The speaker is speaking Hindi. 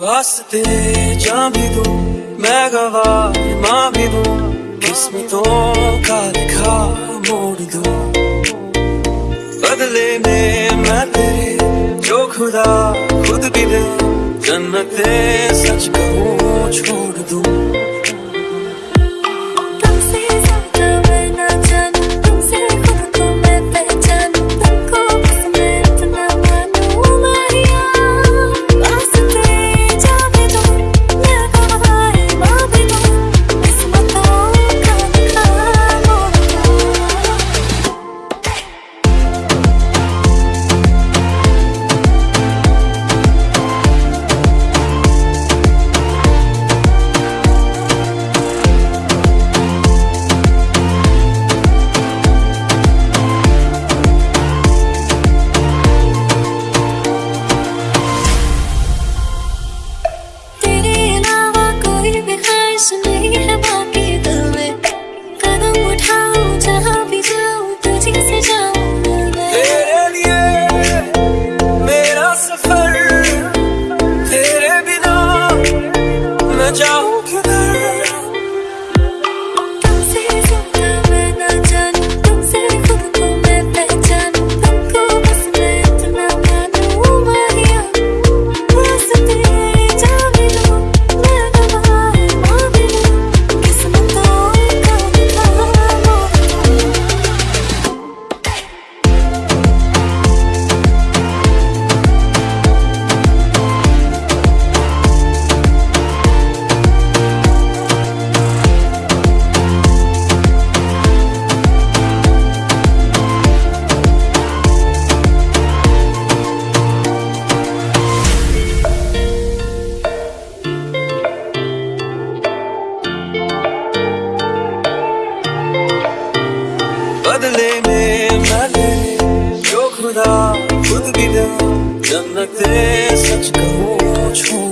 वास्ते जा भी दो, मैं गवा माँ भी दो, किस्मतों का लिखा मोड़ दो। बदले में मैं तेरे, जो खुदा खुद भी दे, जन्नते सच कहूँ छोड़ दूँ। भी दे सच कहूँ